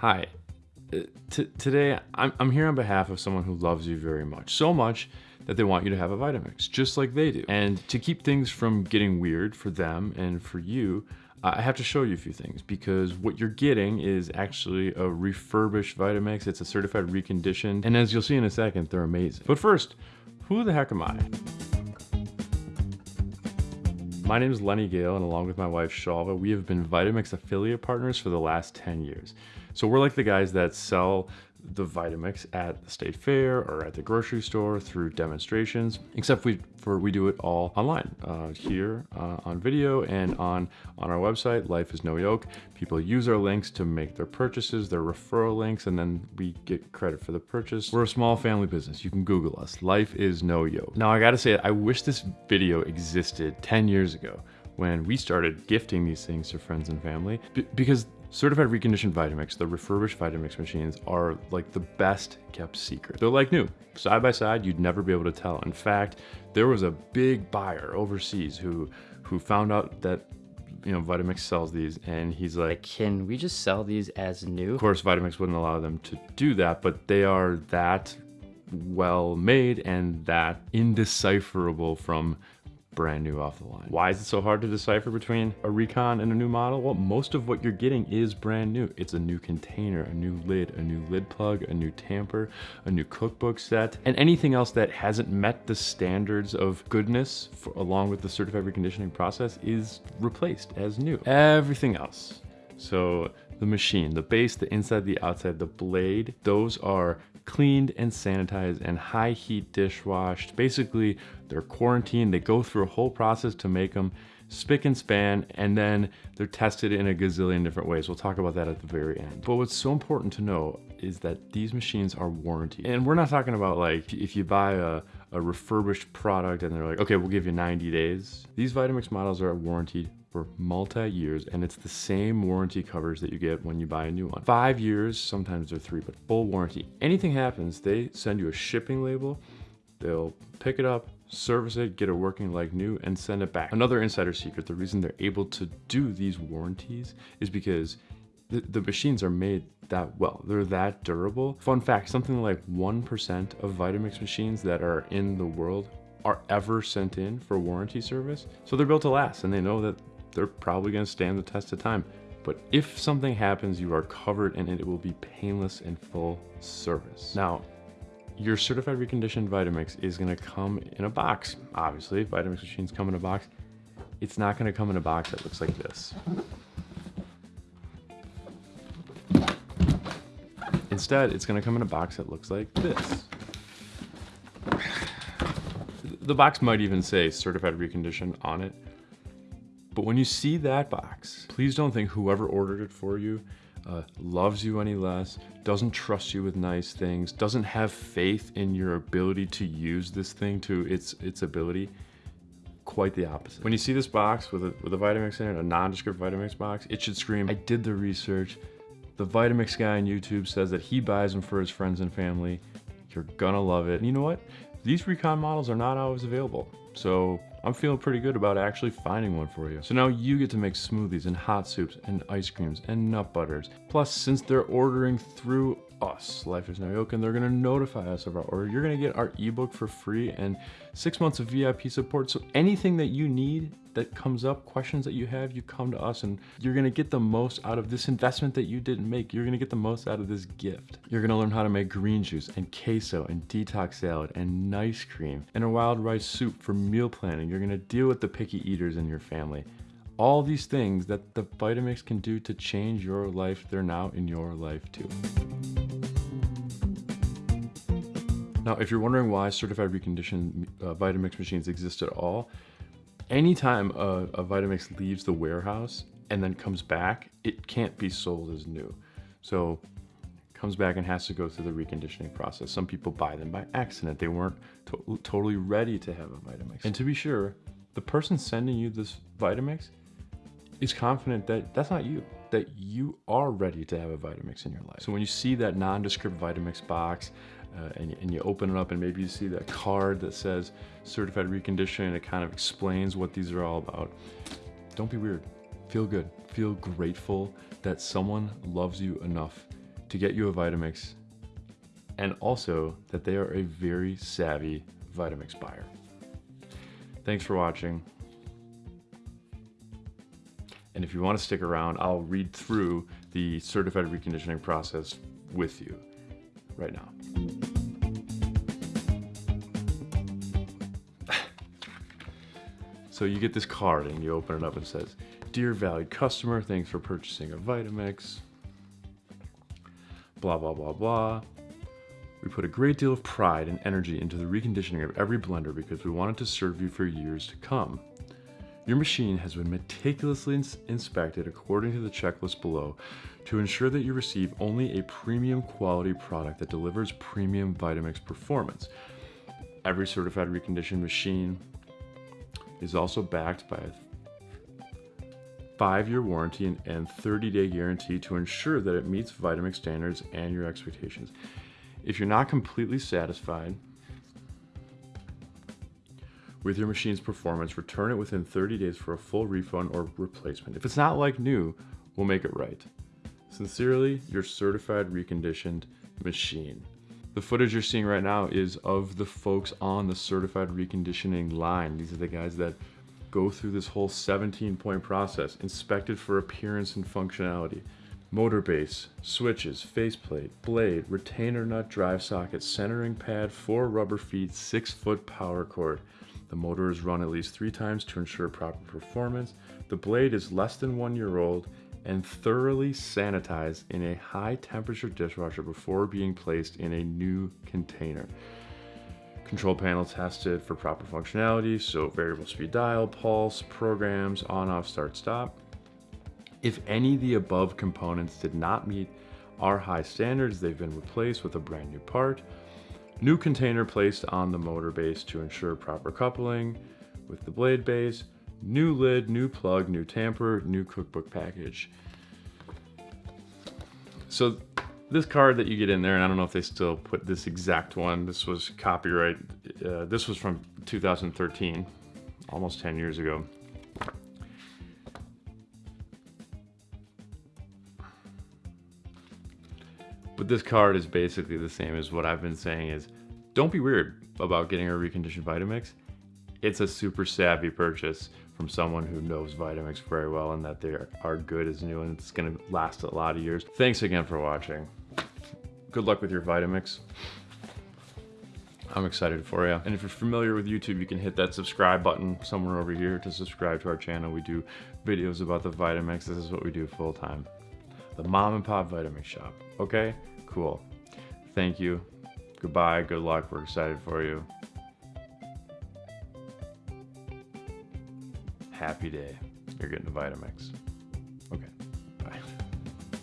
Hi. Uh, t- today, I'm, I'm here on behalf of someone who loves you very much. So much that they want you to have a Vitamix, just like they do. And to keep things from getting weird for them and for you, I have to show you a few things because what you're getting is actually a refurbished Vitamix. It's a certified reconditioned. And as you'll see in a second, they're amazing. But first, who the heck am I? My name is Lenny Gale, and along with my wife Shalva, we have been Vitamix affiliate partners for the last 10 years. So we're like the guys that sell the Vitamix at the state fair or at the grocery store through demonstrations, except we for we do it all online uh, here uh, on video and on on our website. Life is no yoke. People use our links to make their purchases, their referral links, and then we get credit for the purchase. We're a small family business. You can Google us. Life is no yoke. Now I got to say, I wish this video existed 10 years ago when we started gifting these things to friends and family because Certified reconditioned Vitamix, the refurbished Vitamix machines are like the best kept secret. They're like new. Side by side, you'd never be able to tell. In fact, there was a big buyer overseas who who found out that you know Vitamix sells these and he's like can we just sell these as new of course Vitamix wouldn't allow them to do that but they are that well made and that indecipherable from brand new off the line. Why is it so hard to decipher between a Recon and a new model? Well, most of what you're getting is brand new. It's a new container, a new lid, a new lid plug, a new tamper, a new cookbook set, and anything else that hasn't met the standards of goodness for, along with the certified reconditioning process is replaced as new. Everything else. So the machine, the base, the inside, the outside, the blade, those are cleaned and sanitized and high heat dishwashed. Basically, they're quarantined. They go through a whole process to make them spick and span, and then they're tested in a gazillion different ways. We'll talk about that at the very end. But what's so important to know is that these machines are warranted. And we're not talking about like, if you buy a, a refurbished product and they're like, okay, we'll give you 90 days. These Vitamix models are warranted for multi-years and it's the same warranty covers that you get when you buy a new one. Five years, sometimes they're three, but full warranty. Anything happens, they send you a shipping label, they'll pick it up, service it, get it working like new, and send it back. Another insider secret, the reason they're able to do these warranties is because the, the machines are made that well. They're that durable. Fun fact, something like 1% of Vitamix machines that are in the world are ever sent in for warranty service. So they're built to last and they know that they're probably gonna stand the test of time. But if something happens, you are covered and it will be painless and full service. Now, your certified reconditioned Vitamix is gonna come in a box. Obviously, Vitamix machines come in a box. It's not gonna come in a box that looks like this. Instead, it's gonna come in a box that looks like this. The box might even say certified reconditioned on it, but when you see that box, please don't think whoever ordered it for you uh, loves you any less, doesn't trust you with nice things, doesn't have faith in your ability to use this thing to its its ability. Quite the opposite. When you see this box with a, with a Vitamix in it, a nondescript Vitamix box, it should scream, I did the research. The Vitamix guy on YouTube says that he buys them for his friends and family. You're gonna love it. And you know what? These Recon models are not always available. So I'm feeling pretty good about actually finding one for you. So now you get to make smoothies and hot soups and ice creams and nut butters. Plus, since they're ordering through us, Life is No Yoke, and they're gonna notify us of our order, you're gonna get our ebook for free and six months of VIP support. So anything that you need that comes up, questions that you have, you come to us and you're gonna get the most out of this investment that you didn't make. You're gonna get the most out of this gift. You're gonna learn how to make green juice and queso and detox salad and nice cream and a wild rice soup for meal planning. You're gonna deal with the picky eaters in your family. All these things that the Vitamix can do to change your life, they're now in your life too. Now, if you're wondering why certified reconditioned uh, Vitamix machines exist at all, anytime a, a Vitamix leaves the warehouse and then comes back, it can't be sold as new. So it comes back and has to go through the reconditioning process. Some people buy them by accident. They weren't to totally ready to have a Vitamix. And to be sure, the person sending you this Vitamix is confident that that's not you, that you are ready to have a Vitamix in your life. So when you see that nondescript Vitamix box uh, and, and, you open it up and maybe you see that card that says certified reconditioning it kind of explains what these are all about. Don't be weird. Feel good. Feel grateful that someone loves you enough to get you a Vitamix and also that they are a very savvy Vitamix buyer. Thanks for watching. And if you want to stick around, I'll read through the certified reconditioning process with you right now. So you get this card and you open it up and it says, Dear valued customer, thanks for purchasing a Vitamix. Blah, blah, blah, blah. We put a great deal of pride and energy into the reconditioning of every blender because we wanted to serve you for years to come. Your machine has been meticulously ins inspected according to the checklist below to ensure that you receive only a premium quality product that delivers premium Vitamix performance. Every certified reconditioned machine is also backed by a five-year warranty and 30-day guarantee to ensure that it meets Vitamix standards and your expectations. If you're not completely satisfied with your machine's performance, return it within 30 days for a full refund or replacement. If it's not like new, we'll make it right. Sincerely, your certified reconditioned machine. The footage you're seeing right now is of the folks on the certified reconditioning line. These are the guys that go through this whole 17 point process, inspected for appearance and functionality. Motor base, switches, faceplate, blade, retainer nut drive socket, centering pad, four rubber feet, six foot power cord. The motor is run at least three times to ensure proper performance. The blade is less than one year old and thoroughly sanitized in a high temperature dishwasher before being placed in a new container. Control panel tested for proper functionality, so variable speed dial, pulse, programs, on, off, start, stop. If any of the above components did not meet our high standards, they've been replaced with a brand new part. New container placed on the motor base to ensure proper coupling with the blade base. New lid, new plug, new tamper, new cookbook package. So this card that you get in there, and I don't know if they still put this exact one. This was copyright. Uh, this was from 2013, almost 10 years ago. But this card is basically the same as what I've been saying is, don't be weird about getting a reconditioned Vitamix. It's a super savvy purchase from someone who knows Vitamix very well and that they are good as new and it's gonna last a lot of years. Thanks again for watching. Good luck with your Vitamix. I'm excited for you. And if you're familiar with YouTube, you can hit that subscribe button somewhere over here to subscribe to our channel. We do videos about the Vitamix. This is what we do full time. The mom and pop Vitamix shop. Okay, cool. Thank you. Goodbye, good luck. We're excited for you. Happy day. You're getting a Vitamix.